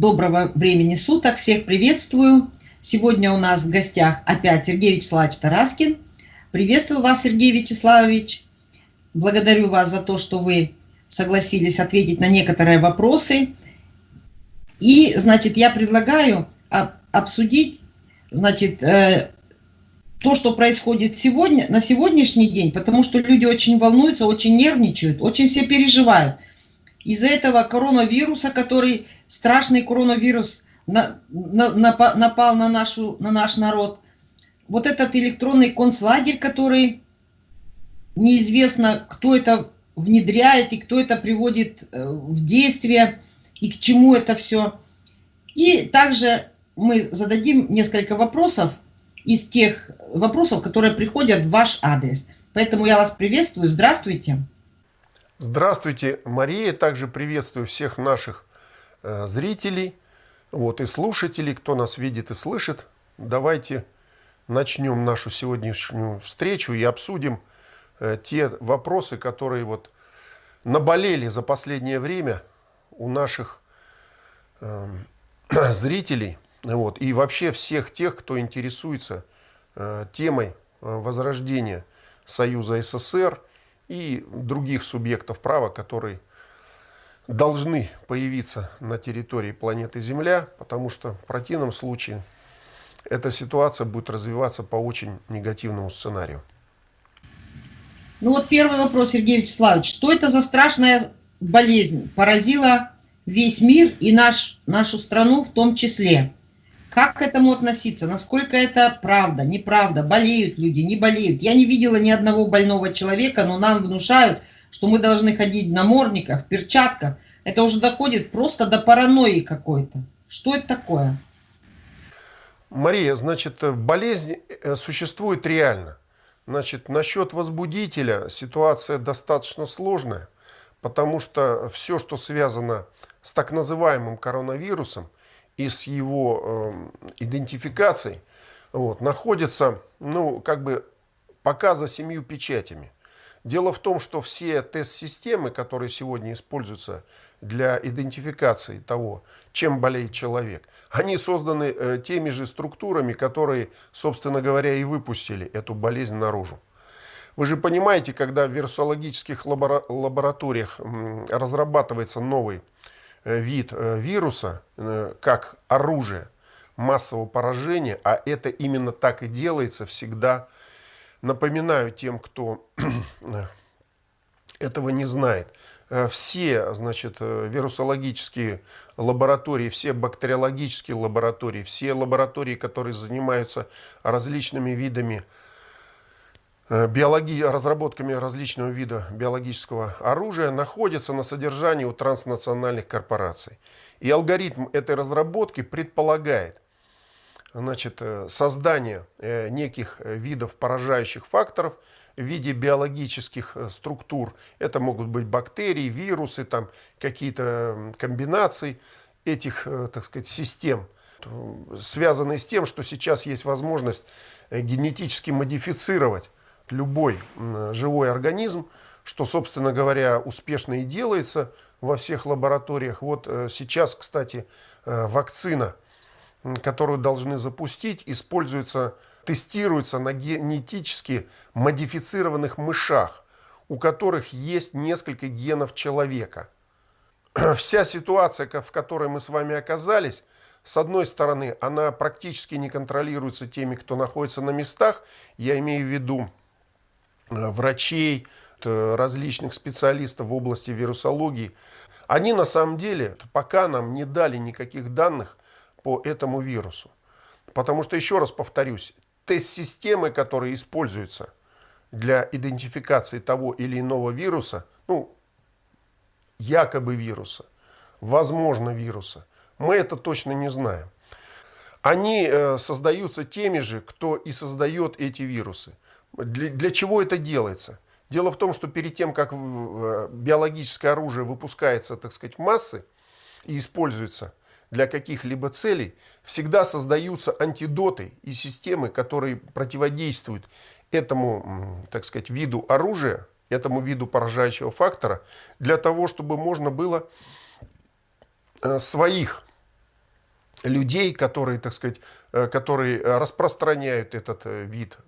Доброго времени суток, всех приветствую. Сегодня у нас в гостях опять Сергей Вячеславович Тараскин. Приветствую вас, Сергей Вячеславович. Благодарю вас за то, что вы согласились ответить на некоторые вопросы. И, значит, я предлагаю обсудить, значит, э, то, что происходит сегодня, на сегодняшний день, потому что люди очень волнуются, очень нервничают, очень все переживают. Из-за этого коронавируса, который, страшный коронавирус, на, на, напал на, нашу, на наш народ, вот этот электронный концлагерь, который неизвестно, кто это внедряет и кто это приводит э, в действие и к чему это все. И также мы зададим несколько вопросов из тех вопросов, которые приходят в ваш адрес. Поэтому я вас приветствую. Здравствуйте. Здравствуйте, Мария. Также приветствую всех наших э, зрителей вот, и слушателей, кто нас видит и слышит. Давайте начнем нашу сегодняшнюю встречу и обсудим э, те вопросы, которые вот наболели за последнее время у наших э, зрителей – вот. И вообще всех тех, кто интересуется э, темой возрождения Союза СССР и других субъектов права, которые должны появиться на территории планеты Земля, потому что в противном случае эта ситуация будет развиваться по очень негативному сценарию. Ну вот первый вопрос, Сергей Вячеславович. Что это за страшная болезнь поразила весь мир и наш, нашу страну в том числе? Как к этому относиться? Насколько это правда, неправда? Болеют люди, не болеют? Я не видела ни одного больного человека, но нам внушают, что мы должны ходить в намордниках, в перчатках. Это уже доходит просто до паранойи какой-то. Что это такое? Мария, значит, болезнь э, существует реально. Значит, насчет возбудителя ситуация достаточно сложная, потому что все, что связано с так называемым коронавирусом, и с его э, идентификацией вот, находится, ну, как бы пока за семью печатями. Дело в том, что все тест-системы, которые сегодня используются для идентификации того, чем болеет человек, они созданы э, теми же структурами, которые, собственно говоря, и выпустили эту болезнь наружу. Вы же понимаете, когда в вирусологических лабораториях разрабатывается новый вид э, вируса э, как оружие массового поражения, а это именно так и делается всегда. Напоминаю тем, кто этого не знает. Все значит, вирусологические лаборатории, все бактериологические лаборатории, все лаборатории, которые занимаются различными видами Э, биологи... разработками различного вида биологического оружия находятся на содержании у транснациональных корпораций. И алгоритм этой разработки предполагает значит, э, создание э, неких видов поражающих факторов в виде биологических структур. Это могут быть бактерии, вирусы, там какие-то комбинации этих, так сказать, систем, связанные с тем, что сейчас есть возможность генетически модифицировать любой живой организм, что, собственно говоря, успешно и делается во всех лабораториях. Вот э, сейчас, кстати, э, вакцина, которую должны запустить, используется, тестируется на генетически модифицированных мышах, у которых есть несколько генов человека. Вся ситуация, в которой мы с вами оказались, с одной стороны, она практически не контролируется теми, кто находится на местах. Я имею в виду врачей, различных специалистов в области вирусологии, они на самом деле пока нам не дали никаких данных по этому вирусу. Потому что, еще раз повторюсь, тест-системы, которые используются для идентификации того или иного вируса, ну, якобы вируса, возможно вируса, мы это точно не знаем. Они э, создаются теми же, кто и создает эти вирусы. Для, для чего это делается? Дело в том, что перед тем, как биологическое оружие выпускается, так сказать, в массы и используется для каких-либо целей, всегда создаются антидоты и системы, которые противодействуют этому, так сказать, виду оружия, этому виду поражающего фактора, для того, чтобы можно было э, своих людей, которые, так сказать, которые распространяют этот вид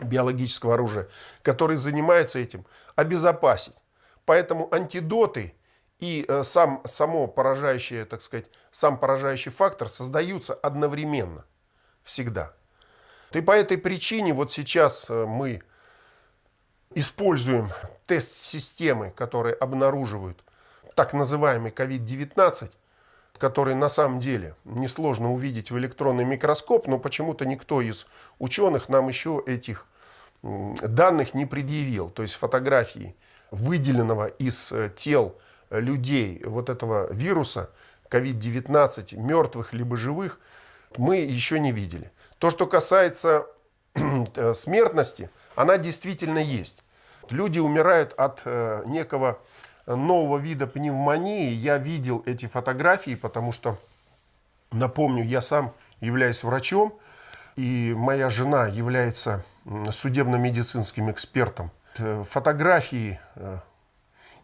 биологического оружия, которые занимаются этим, обезопасить. Поэтому антидоты и сам, само поражающее, так сказать, сам поражающий фактор создаются одновременно, всегда. И по этой причине вот сейчас мы используем тест-системы, которые обнаруживают так называемый COVID-19, который на самом деле несложно увидеть в электронный микроскоп, но почему-то никто из ученых нам еще этих данных не предъявил. То есть фотографии выделенного из э, тел людей вот этого вируса COVID-19, мертвых либо живых, мы еще не видели. То, что касается э, смертности, она действительно есть. Люди умирают от э, некого нового вида пневмонии. Я видел эти фотографии, потому что, напомню, я сам являюсь врачом, и моя жена является судебно-медицинским экспертом. Э, фотографии э,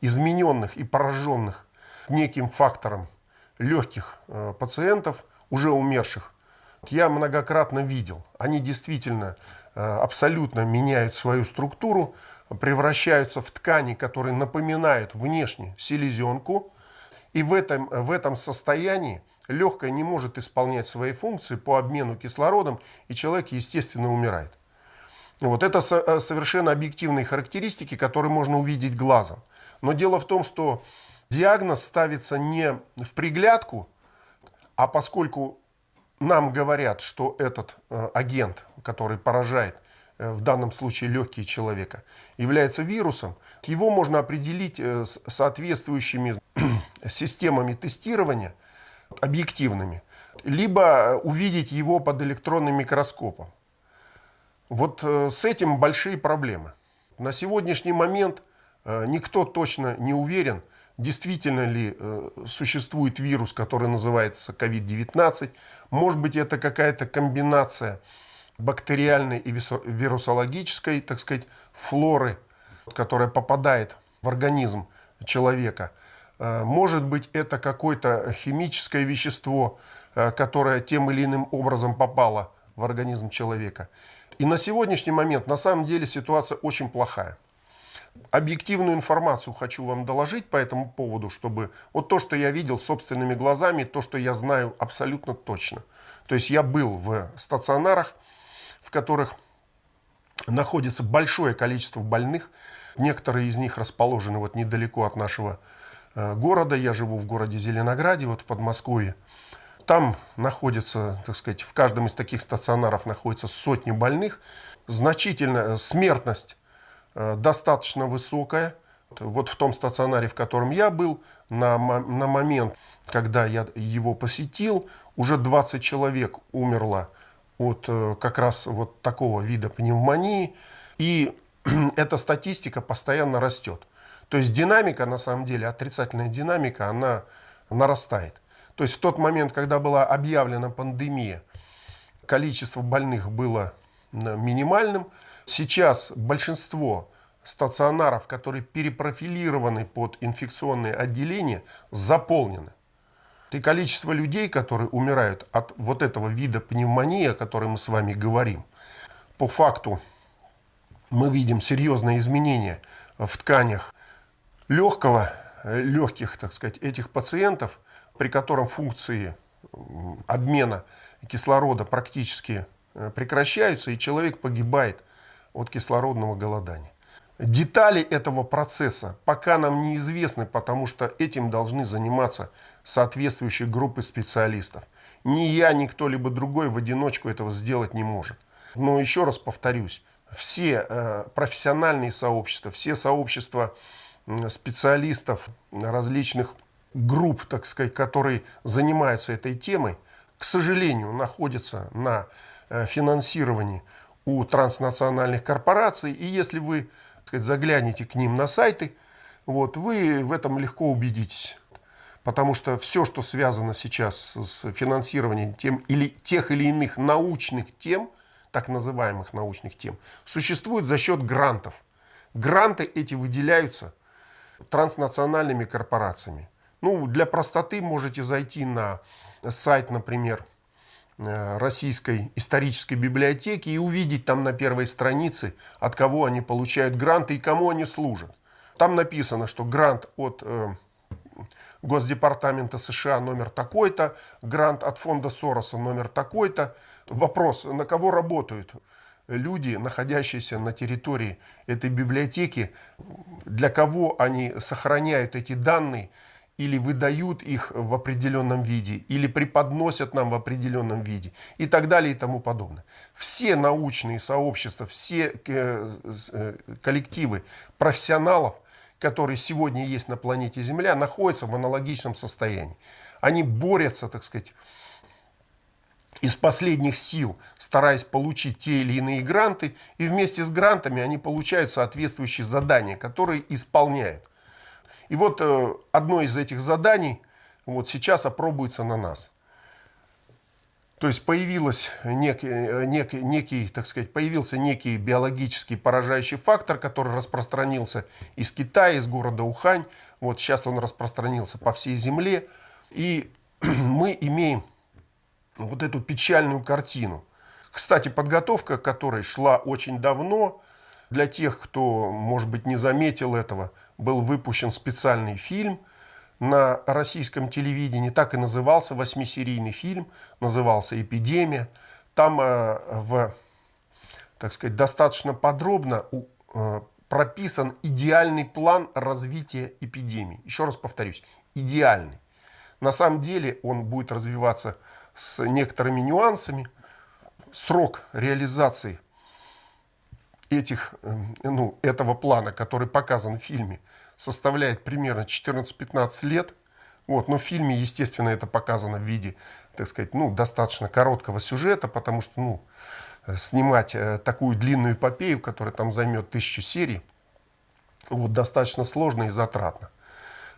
измененных и пораженных неким фактором легких э, пациентов, уже умерших, я многократно видел. Они действительно абсолютно меняют свою структуру, превращаются в ткани, которые напоминают внешне селезенку. И в этом, в этом состоянии легкое не может исполнять свои функции по обмену кислородом, и человек, естественно, умирает. Вот это э, совершенно объективные характеристики, которые можно увидеть глазом. Но дело в том, что диагноз ставится не в приглядку, а поскольку нам говорят, что этот э, агент, который поражает в данном случае легкие человека, является вирусом, его можно определить э, с соответствующими системами тестирования, объективными, либо увидеть его под электронным микроскопом. Вот э, с этим большие проблемы. На сегодняшний момент никто точно не уверен, действительно ли существует вирус, который называется COVID-19. Может быть, это какая-то комбинация бактериальной и вирусологической, так сказать, флоры, которая попадает в организм человека. Э, может быть, это какое-то химическое вещество, э, которое тем или иным образом попало в организм человека. И на сегодняшний момент на самом деле ситуация очень плохая. Объективную информацию хочу вам доложить по этому поводу, чтобы вот то, что я видел собственными глазами, то, что я знаю абсолютно точно. То есть я был в стационарах, в которых находится большое количество больных. Некоторые из них расположены вот недалеко от нашего э, города. Я живу в городе Зеленограде, вот в Подмосковье. Там находится, так сказать, в каждом из таких стационаров находится сотни больных. Значительная смертность э, достаточно высокая. Вот в том стационаре, в котором я был, на, на момент, когда я его посетил, уже 20 человек умерло от э, как раз вот такого вида пневмонии. И эта статистика постоянно растет. То есть динамика, на самом деле, отрицательная динамика, она нарастает. То есть в тот момент, когда была объявлена пандемия, количество больных было минимальным. Сейчас большинство стационаров, которые перепрофилированы под инфекционные отделения, заполнены. И количество людей, которые умирают от вот этого вида пневмонии, о которой мы с вами говорим, по факту мы видим серьезные изменения в тканях легкого, легких, так сказать, этих пациентов, при котором функции обмена кислорода практически э, прекращаются, и человек погибает от кислородного голодания. Детали этого процесса пока нам неизвестны, потому что этим должны заниматься соответствующие группы специалистов. Ни я, ни кто-либо другой в одиночку этого сделать не может. Но еще раз повторюсь, все э, профессиональные сообщества, все сообщества специалистов различных групп, так сказать, которые занимаются этой темой, к сожалению, находятся на э, финансировании у транснациональных корпораций. И если вы сказать, загляните к ним на сайты, вот, вы в этом легко убедитесь. Потому что все, что связано сейчас с финансированием тем или, тех или иных научных тем, так называемых научных тем, существует за счет грантов. Гранты эти выделяются транснациональными корпорациями. Ну, для простоты можете зайти на сайт, например, Российской исторической библиотеки и увидеть там на первой странице, от кого они получают гранты и кому они служат. Там написано, что грант от э, Госдепартамента США номер такой-то, грант от фонда Сороса номер такой-то. Вопрос, на кого работают люди, находящиеся на территории этой библиотеки, для кого они сохраняют эти данные или выдают их в определенном виде, или преподносят нам в определенном виде и так далее и тому подобное. Все научные сообщества, все э, э, коллективы профессионалов – которые сегодня есть на планете Земля, находятся в аналогичном состоянии. Они борются, так сказать, из последних сил, стараясь получить те или иные гранты, и вместе с грантами они получают соответствующие задания, которые исполняют. И вот э, одно из этих заданий вот сейчас опробуется на нас – то есть появилась некий, некий, некий, так сказать, появился некий биологический поражающий фактор, который распространился из Китая, из города Ухань. Вот сейчас он распространился по всей земле. И мы имеем вот эту печальную картину. Кстати, подготовка которой шла очень давно. Для тех, кто, может быть, не заметил этого, был выпущен специальный фильм – на российском телевидении, так и назывался, восьмисерийный фильм, назывался «Эпидемия». Там э, в, так сказать, достаточно подробно э, прописан идеальный план развития эпидемии. Еще раз повторюсь, идеальный. На самом деле он будет развиваться с некоторыми нюансами. Срок реализации этих, э, ну, этого плана, который показан в фильме, составляет примерно 14-15 лет. Вот, но в фильме, естественно, это показано в виде, так сказать, ну, достаточно короткого сюжета, потому что, ну, снимать э, такую длинную эпопею, которая там займет тысячу серий, вот, достаточно сложно и затратно.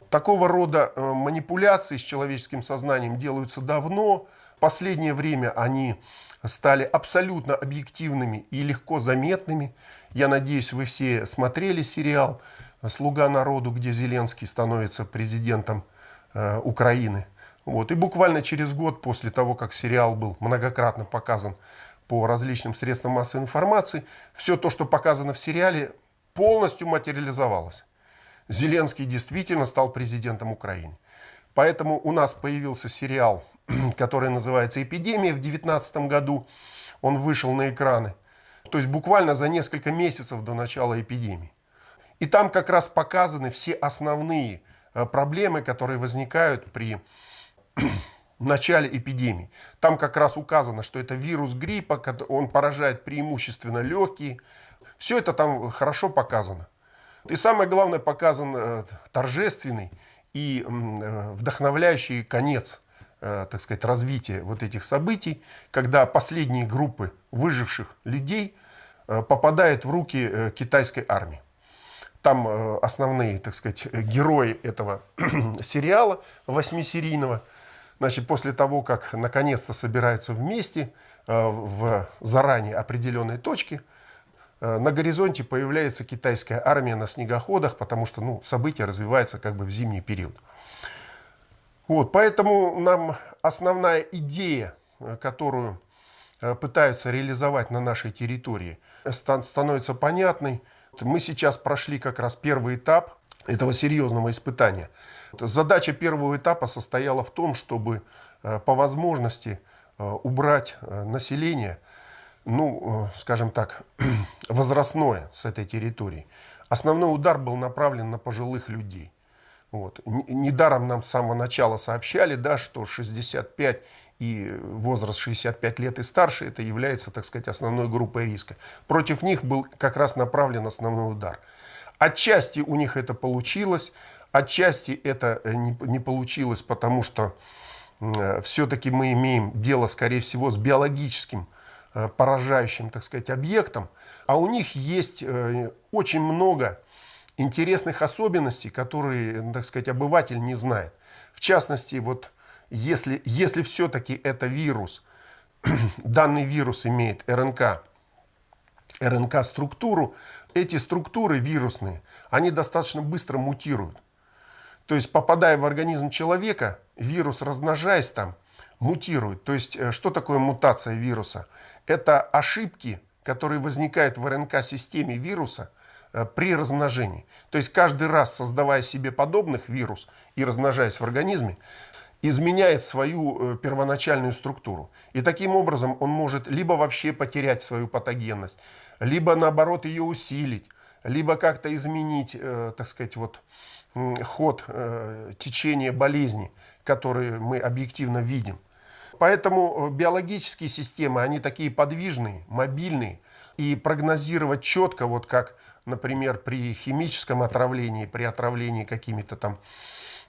Такого рода э, манипуляции с человеческим сознанием делаются давно. Последнее время они стали абсолютно объективными и легко заметными. Я надеюсь, вы все смотрели сериал «Слуга народу», где Зеленский становится президентом э, Украины. Вот. И буквально через год после того, как сериал был многократно показан по различным средствам массовой информации, все то, что показано в сериале, полностью материализовалось. Зеленский действительно стал президентом Украины. Поэтому у нас появился сериал, который называется «Эпидемия» в 2019 году. Он вышел на экраны. То есть буквально за несколько месяцев до начала эпидемии. И там как раз показаны все основные э, проблемы, которые возникают при начале эпидемии. Там как раз указано, что это вирус гриппа, он поражает преимущественно легкие. Все это там хорошо показано. И самое главное, показан э, торжественный и э, вдохновляющий конец, так сказать, развития вот этих событий, когда последние группы выживших людей попадают в руки китайской армии. Там э, основные, так сказать, герои этого сериала восьмисерийного, значит, после того, как наконец-то собираются вместе э, в заранее определенной точке, э, на горизонте появляется китайская армия на снегоходах, потому что ну, события развиваются как бы в зимний период. Вот, поэтому нам основная идея, которую пытаются реализовать на нашей территории, становится понятной – мы сейчас прошли как раз первый этап этого серьезного испытания. Задача первого этапа состояла в том, чтобы э, по возможности э, убрать э, население, ну, скажем так, возрастное с этой территории. Основной удар был направлен на пожилых людей. Вот. Недаром нам с самого начала сообщали, да, что 65 и возраст 65 лет и старше, это является, так сказать, основной группой риска. Против них был как раз направлен основной удар. Отчасти у них это получилось, отчасти это э, не, не получилось, потому что э, все-таки мы имеем дело, скорее всего, с биологическим э, поражающим, так сказать, объектом, а у них есть э, очень много интересных особенностей, которые, так сказать, обыватель не знает. В частности, вот если, если все-таки это вирус, данный вирус имеет РНК, РНК-структуру, эти структуры вирусные, они достаточно быстро мутируют. То есть, попадая в организм человека, вирус, размножаясь там, мутирует. То есть, э, что такое мутация вируса? Это ошибки, которые возникают в РНК-системе вируса э, при размножении. То есть, каждый раз, создавая себе подобных вирус и размножаясь в организме, изменяет свою э, первоначальную структуру. И таким образом он может либо вообще потерять свою патогенность, либо наоборот ее усилить, либо как-то изменить, так сказать, вот, ход течения болезни, которые мы объективно видим. Поэтому э, биологические системы, они такие подвижные, мобильные, и прогнозировать четко, вот как, например, при химическом отравлении, при отравлении какими-то там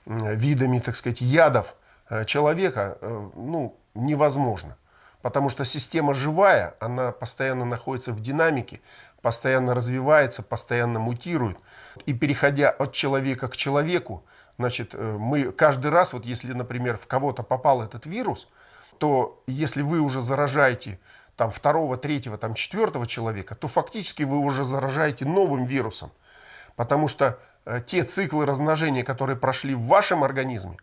видами, так сказать, ядов э, человека, ну, невозможно. Потому что система живая, она постоянно находится в динамике, постоянно развивается, постоянно мутирует. И переходя от человека к человеку, значит, э, мы каждый раз, вот если, например, в кого-то попал этот вирус, то если вы уже заражаете там второго, третьего, там четвертого человека, то фактически вы уже заражаете новым вирусом. Потому что э, те циклы размножения, которые прошли в вашем организме,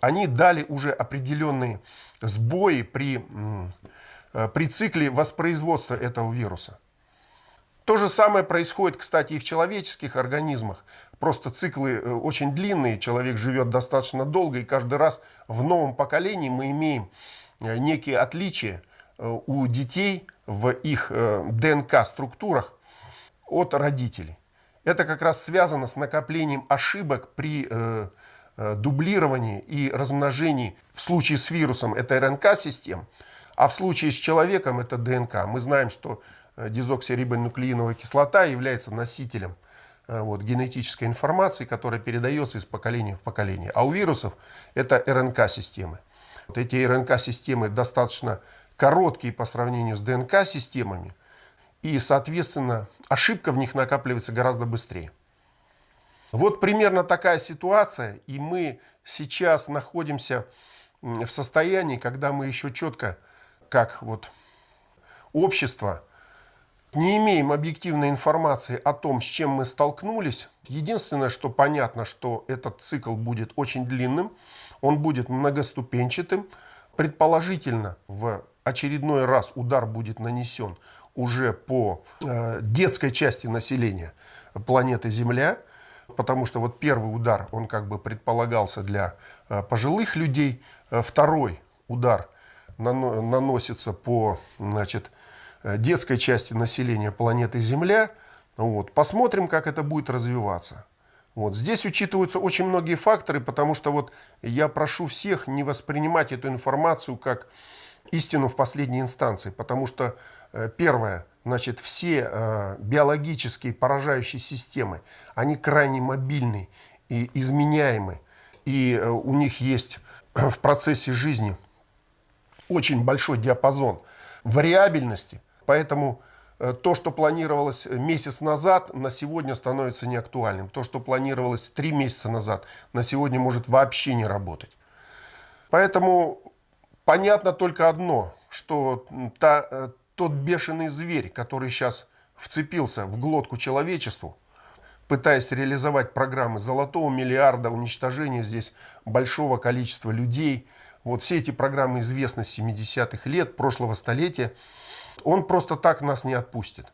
они дали уже определенные сбои при, э, при цикле воспроизводства этого вируса. То же самое происходит, кстати, и в человеческих организмах. Просто циклы э, очень длинные, человек живет достаточно долго, и каждый раз в новом поколении мы имеем некие отличия э, у детей в их ДНК-структурах от родителей. Это как раз связано с накоплением ошибок при дублировании и размножении. В случае с вирусом это РНК-систем, а в случае с человеком это ДНК. Мы знаем, что Э, дезоксирибонуклеиновая кислота является носителем э, вот, генетической информации, которая передается из поколения в поколение. А у вирусов это РНК-системы. Вот эти РНК-системы достаточно короткие по сравнению с ДНК-системами, и, соответственно, ошибка в них накапливается гораздо быстрее. Вот примерно такая ситуация, и мы сейчас находимся в состоянии, когда мы еще четко, как вот общество, не имеем объективной информации о том, с чем мы столкнулись. Единственное, что понятно, что этот цикл будет очень длинным, он будет многоступенчатым. Предположительно, в очередной раз удар будет нанесен уже по э, детской части населения планеты Земля, потому что вот первый удар, он как бы предполагался для э, пожилых людей, э, второй удар наносится по значит, детской части населения планеты Земля. Вот. Посмотрим, как это будет развиваться. Вот. Здесь учитываются очень многие факторы, потому что вот я прошу всех не воспринимать эту информацию как истину в последней инстанции. Потому что, э, первое, значит, все э, биологические поражающие системы, они крайне мобильны и изменяемы. И у них есть в процессе жизни очень большой диапазон вариабельности, Поэтому э, то, что планировалось месяц назад, на сегодня становится неактуальным. То, что планировалось три месяца назад, на сегодня может вообще не работать. Поэтому понятно только одно, что та, э, тот бешеный зверь, который сейчас вцепился в глотку человечеству, пытаясь реализовать программы золотого миллиарда, уничтожения здесь большого количества людей. Вот все эти программы известны с 70-х лет прошлого столетия. Он просто так нас не отпустит.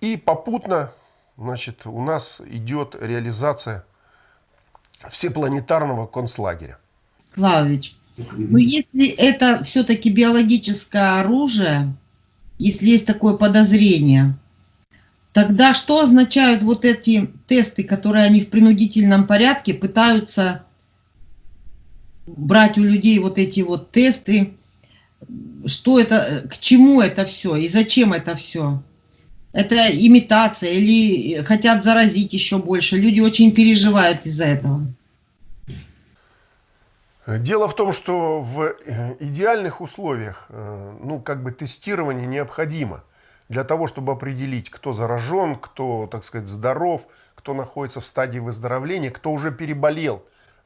И попутно значит, у нас идет реализация всепланетарного концлагеря. Славович, но если это все-таки биологическое оружие, если есть такое подозрение, тогда что означают вот эти тесты, которые они в принудительном порядке пытаются брать у людей вот эти вот тесты, что это, к чему это все и зачем это все. Это имитация или хотят заразить еще больше. Люди очень переживают из-за этого. Дело в том, что в э, идеальных условиях э, ну, как бы тестирование необходимо для того, чтобы определить, кто заражен, кто, так сказать, здоров, кто находится в стадии выздоровления, кто уже переболел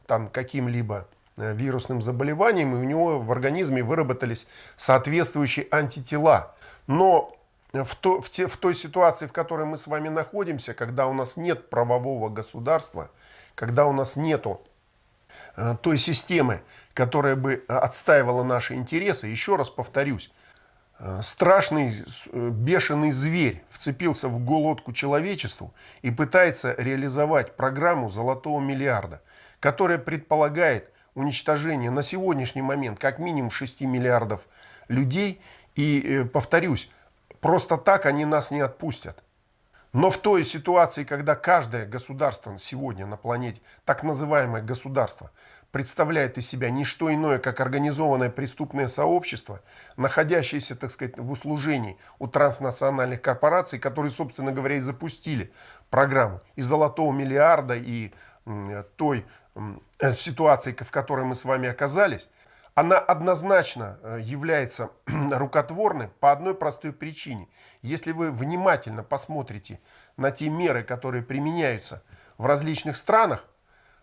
там каким-либо Э, вирусным заболеванием, и у него в организме выработались соответствующие антитела. Но в, то, в, те, в той ситуации, в которой мы с вами находимся, когда у нас нет правового государства, когда у нас нету э, той системы, которая бы отстаивала наши интересы, еще раз повторюсь, э, страшный э, бешеный зверь вцепился в голодку человечеству и пытается реализовать программу золотого миллиарда, которая предполагает уничтожение на сегодняшний момент как минимум 6 миллиардов людей. И повторюсь, просто так они нас не отпустят. Но в той ситуации, когда каждое государство сегодня на планете, так называемое государство, представляет из себя не что иное, как организованное преступное сообщество, находящееся, так сказать, в услужении у транснациональных корпораций, которые, собственно говоря, и запустили программу и золотого миллиарда, и той э, ситуации, в которой мы с вами оказались, она однозначно э, является рукотворной по одной простой причине. Если вы внимательно посмотрите на те меры, которые применяются в различных странах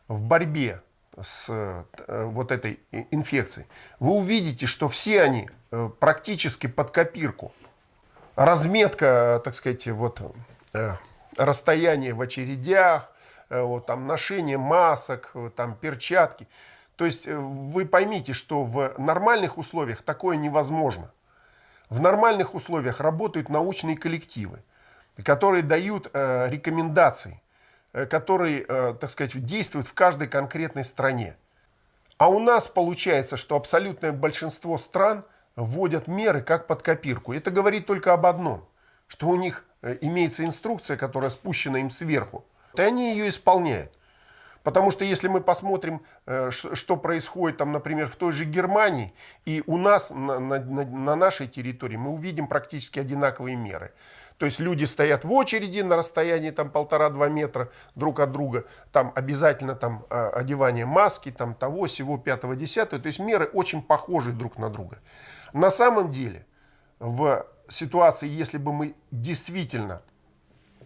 в борьбе с э, вот этой инфекцией, вы увидите, что все они э, практически под копирку. Разметка, так сказать, вот расстояние в очередях, вот, там, ношение масок, там, перчатки – то есть э, вы поймите, что в нормальных условиях такое невозможно. В нормальных условиях работают научные коллективы, которые дают э, рекомендации, э, которые, э, так сказать, действуют в каждой конкретной стране. А у нас получается, что абсолютное большинство стран вводят меры как под копирку. Это говорит только об одном, что у них э, имеется инструкция, которая спущена им сверху, и они ее исполняют. Потому что если мы посмотрим, э, что происходит, там, например, в той же Германии, и у нас на, на, на нашей территории, мы увидим практически одинаковые меры. То есть люди стоят в очереди на расстоянии там полтора-два метра друг от друга. Там обязательно там а, одевание маски, там того, всего пятого, десятого. То есть меры очень похожи друг на друга. На самом деле, в ситуации, если бы мы действительно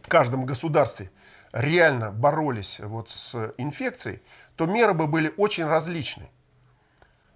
в каждом государстве реально боролись вот с инфекцией, то меры бы были очень различны.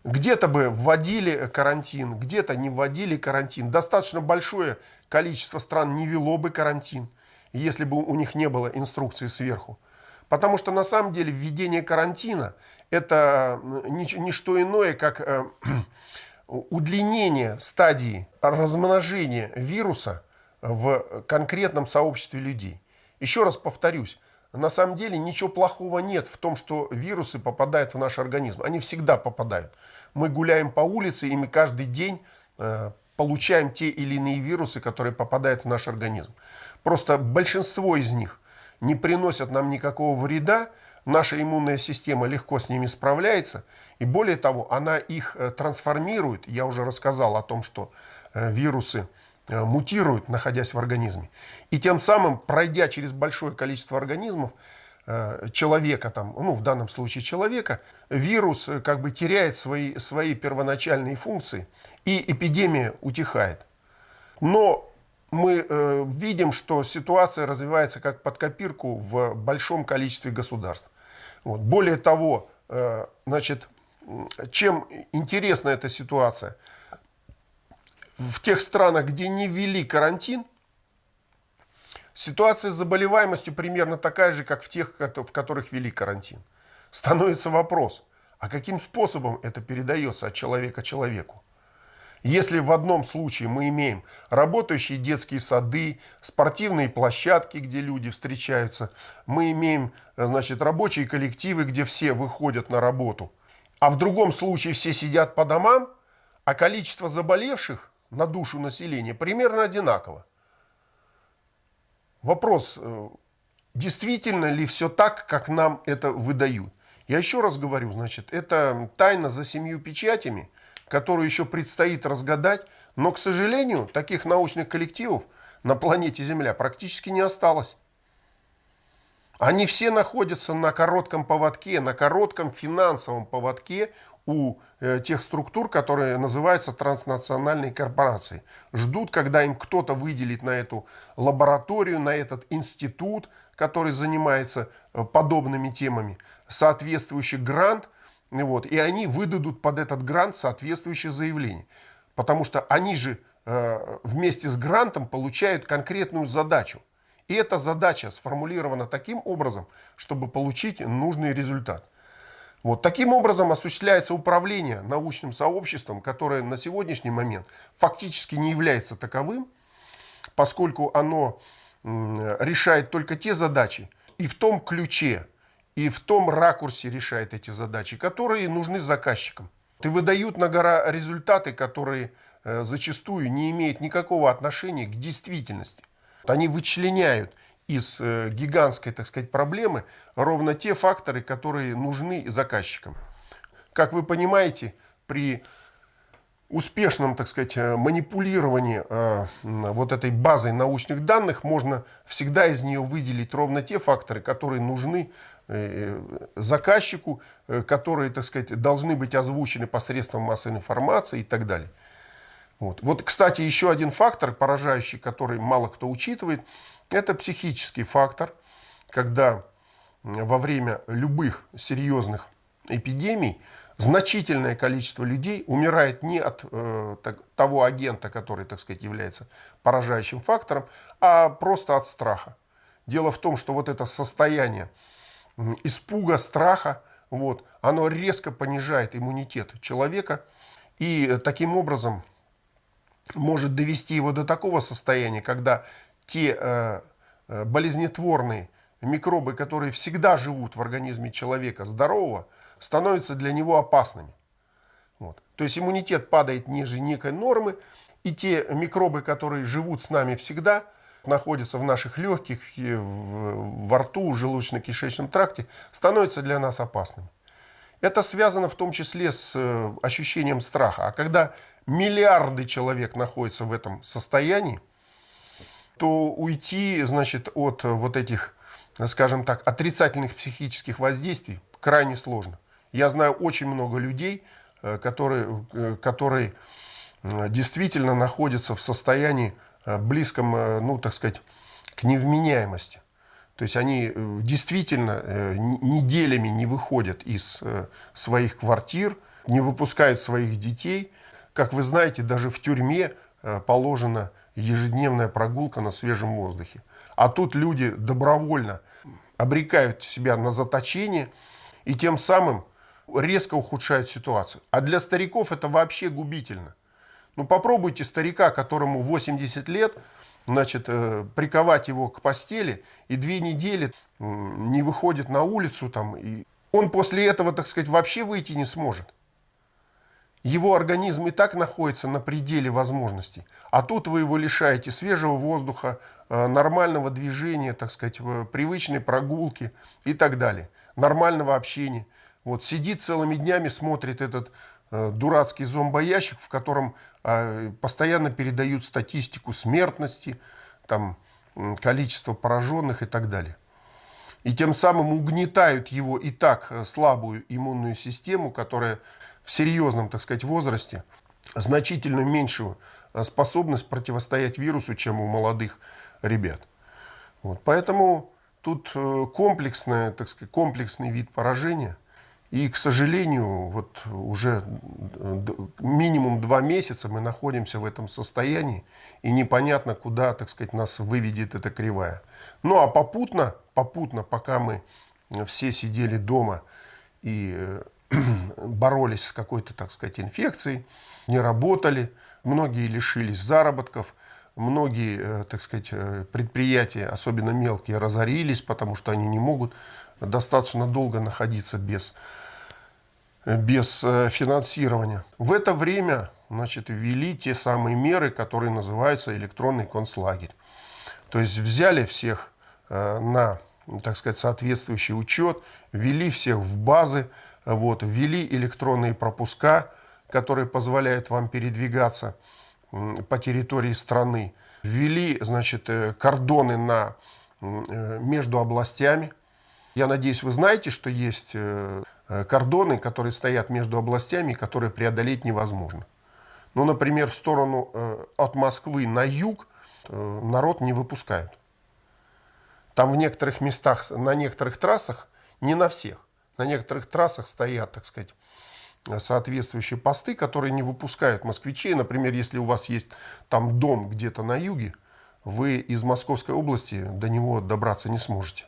Где-то бы вводили карантин, где-то не вводили карантин. Достаточно большое количество стран не вело бы карантин, если бы у них не было инструкции сверху. Потому что на самом деле введение карантина это не что иное, как э, удлинение стадии размножения вируса в конкретном сообществе людей. Еще раз повторюсь, на самом деле ничего плохого нет в том, что вирусы попадают в наш организм. Они всегда попадают. Мы гуляем по улице, и мы каждый день э, получаем те или иные вирусы, которые попадают в наш организм. Просто большинство из них не приносят нам никакого вреда, наша иммунная система легко с ними справляется, и более того, она их э, трансформирует. Я уже рассказал о том, что э, вирусы мутируют, находясь в организме. И тем самым, пройдя через большое количество организмов, э, человека, там, ну, в данном случае человека, вирус э, как бы теряет свои, свои первоначальные функции, и эпидемия утихает. Но мы э, видим, что ситуация развивается как под копирку в большом количестве государств. Вот. Более того, э, значит, чем интересна эта ситуация – в тех странах, где не ввели карантин, ситуация с заболеваемостью примерно такая же, как в тех, в которых ввели карантин. Становится вопрос, а каким способом это передается от человека человеку? Если в одном случае мы имеем работающие детские сады, спортивные площадки, где люди встречаются, мы имеем значит, рабочие коллективы, где все выходят на работу, а в другом случае все сидят по домам, а количество заболевших на душу населения примерно одинаково. Вопрос, э, действительно ли все так, как нам это выдают? Я еще раз говорю, значит, это тайна за семью печатями, которую еще предстоит разгадать, но, к сожалению, таких научных коллективов на планете Земля практически не осталось. Они все находятся на коротком поводке, на коротком финансовом поводке у э, тех структур, которые называются транснациональные корпорации. Ждут, когда им кто-то выделит на эту лабораторию, на этот институт, который занимается э, подобными темами, соответствующий грант, вот, и они выдадут под этот грант соответствующее заявление. Потому что они же э, вместе с грантом получают конкретную задачу. И эта задача сформулирована таким образом, чтобы получить нужный результат. Вот таким образом осуществляется управление научным сообществом, которое на сегодняшний момент фактически не является таковым, поскольку оно решает только те задачи и в том ключе, и в том ракурсе решает эти задачи, которые нужны заказчикам. И выдают на гора результаты, которые э, зачастую не имеют никакого отношения к действительности. Они вычленяют из э, гигантской, так сказать, проблемы ровно те факторы, которые нужны заказчикам. Как вы понимаете, при успешном, так сказать, э, манипулировании э, вот этой базой научных данных можно всегда из нее выделить ровно те факторы, которые нужны заказчику, которые, так сказать, должны быть озвучены посредством массовой информации и так далее. Вот. вот, кстати, еще один фактор, поражающий, который мало кто учитывает – это психический фактор, когда во время любых серьезных эпидемий значительное количество людей умирает не от э, того агента, который, так сказать, является поражающим фактором, а просто от страха. Дело в том, что вот это состояние испуга, страха, вот, оно резко понижает иммунитет человека и таким образом может довести его до такого состояния, когда те э, э, болезнетворные микробы, которые всегда живут в организме человека здорового, становятся для него опасными. Вот. То есть иммунитет падает ниже некой нормы, и те микробы, которые живут с нами всегда, находятся в наших легких, в, во рту, желудочно-кишечном тракте, становятся для нас опасными. Это связано в том числе с э, ощущением страха. А когда миллиарды человек находятся в этом состоянии, то уйти, значит, от вот этих, скажем так, отрицательных психических воздействий крайне сложно. Я знаю очень много людей, э, которые, э, которые э, действительно находятся в состоянии близком, ну, так сказать, к невменяемости. То есть они действительно неделями не выходят из своих квартир, не выпускают своих детей. Как вы знаете, даже в тюрьме положено ежедневная прогулка на свежем воздухе. А тут люди добровольно обрекают себя на заточение и тем самым резко ухудшают ситуацию. А для стариков это вообще губительно. Ну попробуйте старика, которому 80 лет, значит, э, приковать его к постели и две недели не выходит на улицу, там, и он после этого, так сказать, вообще выйти не сможет. Его организм и так находится на пределе возможностей. А тут вы его лишаете свежего воздуха, э, нормального движения, так сказать, привычной прогулки и так далее. Нормального общения. Вот сидит целыми днями, смотрит этот э, дурацкий зомбоящик, в котором э, постоянно передают статистику смертности, там, количество пораженных и так далее. И тем самым угнетают его и так слабую иммунную систему, которая в серьезном, так сказать, возрасте значительно меньшую э, способность противостоять вирусу, чем у молодых ребят. Вот. Поэтому тут э, комплексное, так сказать, комплексный вид поражения. И, к сожалению, вот уже э, минимум два месяца мы находимся в этом состоянии, и непонятно, куда, так сказать, нас выведет эта кривая. Ну, а попутно, попутно, пока мы все сидели дома и боролись с какой-то, так сказать, инфекцией, не работали, многие лишились заработков, многие, э, так сказать, э, предприятия, особенно мелкие, разорились, потому что они не могут достаточно долго находиться без, без э, финансирования. В это время значит, ввели те самые меры, которые называются электронный концлагерь. То есть взяли всех на так сказать, соответствующий учет, ввели всех в базы, вот, ввели электронные пропуска, которые позволяют вам передвигаться по территории страны, ввели значит, э, кордоны на, э, между областями. Я надеюсь, вы знаете, что есть э, кордоны, которые стоят между областями, которые преодолеть невозможно. Ну, например, в сторону от Москвы на юг народ не выпускают. Там в некоторых местах, на некоторых трассах, не на всех, на некоторых трассах стоят, так сказать, соответствующие посты, которые не выпускают москвичей. Например, если у вас есть там дом где-то на юге, вы из Московской области до него добраться не сможете.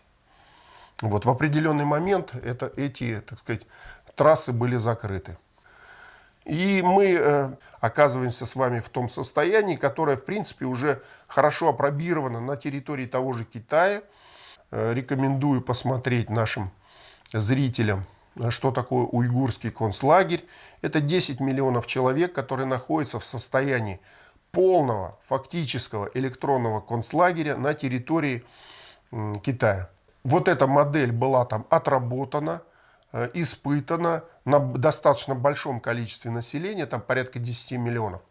Вот в определенный момент это, эти, так сказать, трассы были закрыты. И мы э, оказываемся с вами в том состоянии, которое, в принципе, уже хорошо опробировано на территории того же Китая. Э, рекомендую посмотреть нашим зрителям, что такое уйгурский концлагерь. Это 10 миллионов человек, которые находятся в состоянии полного фактического электронного концлагеря на территории э, Китая. Вот эта модель была там отработана, э, испытана на достаточно большом количестве населения, там порядка 10 миллионов.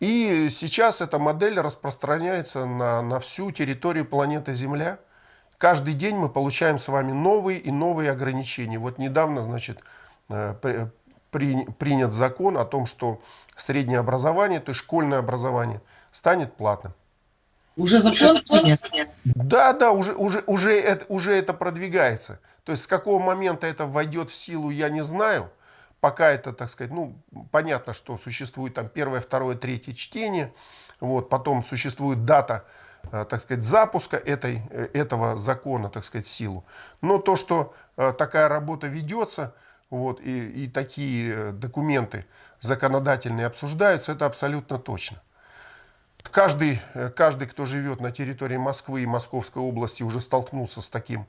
И сейчас эта модель распространяется на, на всю территорию планеты Земля. Каждый день мы получаем с вами новые и новые ограничения. Вот недавно, значит, э, при, принят закон о том, что среднее образование, то есть школьное образование, станет платным. Уже закон? Да, да, уже, уже, уже, это, уже это продвигается. То есть с какого момента это войдет в силу, я не знаю. Пока это, так сказать, ну, понятно, что существует там первое, второе, третье чтение. Вот, потом существует дата, так сказать, запуска этой, э, этого закона, так сказать, силу. Но то, что э, такая работа ведется, вот, и, и такие документы законодательные обсуждаются, это абсолютно точно. Каждый, э, каждый, кто живет на территории Москвы и Московской области, уже столкнулся с таким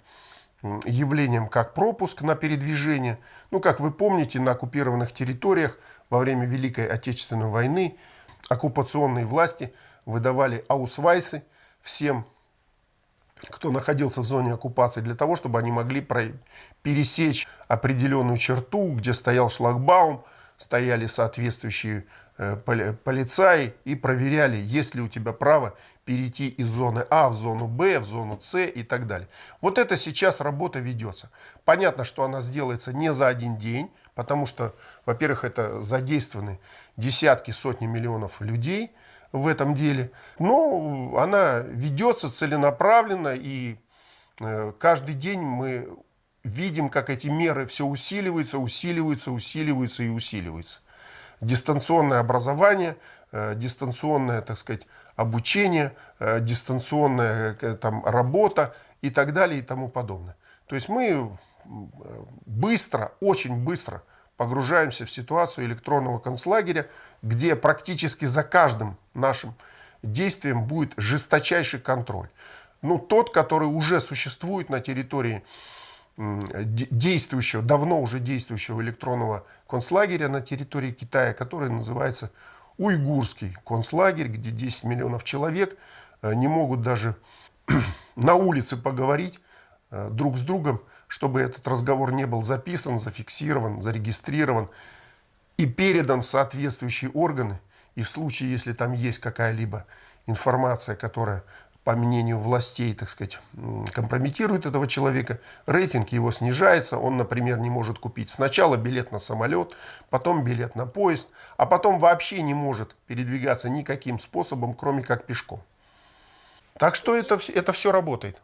явлением, как пропуск на передвижение. Ну, как вы помните, на оккупированных территориях во время Великой Отечественной войны оккупационные власти выдавали аусвайсы всем, кто находился в зоне оккупации, для того, чтобы они могли пересечь определенную черту, где стоял шлагбаум, стояли соответствующие Э, полицаи и проверяли, есть ли у тебя право перейти из зоны А в зону Б, в зону С и так далее. Вот это сейчас работа ведется. Понятно, что она сделается не за один день, потому что, во-первых, это задействованы десятки, сотни миллионов людей в этом деле. Но она ведется целенаправленно, и э, каждый день мы видим, как эти меры все усиливаются, усиливаются, усиливаются и усиливаются дистанционное образование, э, дистанционное, так сказать, обучение, э, дистанционная там, работа и так далее и тому подобное. То есть мы быстро, очень быстро погружаемся в ситуацию электронного концлагеря, где практически за каждым нашим действием будет жесточайший контроль. Ну, тот, который уже существует на территории действующего, давно уже действующего электронного концлагеря на территории Китая, который называется Уйгурский концлагерь, где 10 миллионов человек э, не могут даже на улице поговорить э, друг с другом, чтобы этот разговор не был записан, зафиксирован, зарегистрирован и передан в соответствующие органы. И в случае, если там есть какая-либо информация, которая по мнению властей, так сказать, компрометирует этого человека, рейтинг его снижается, он, например, не может купить сначала билет на самолет, потом билет на поезд, а потом вообще не может передвигаться никаким способом, кроме как пешком. Так что это, это все работает.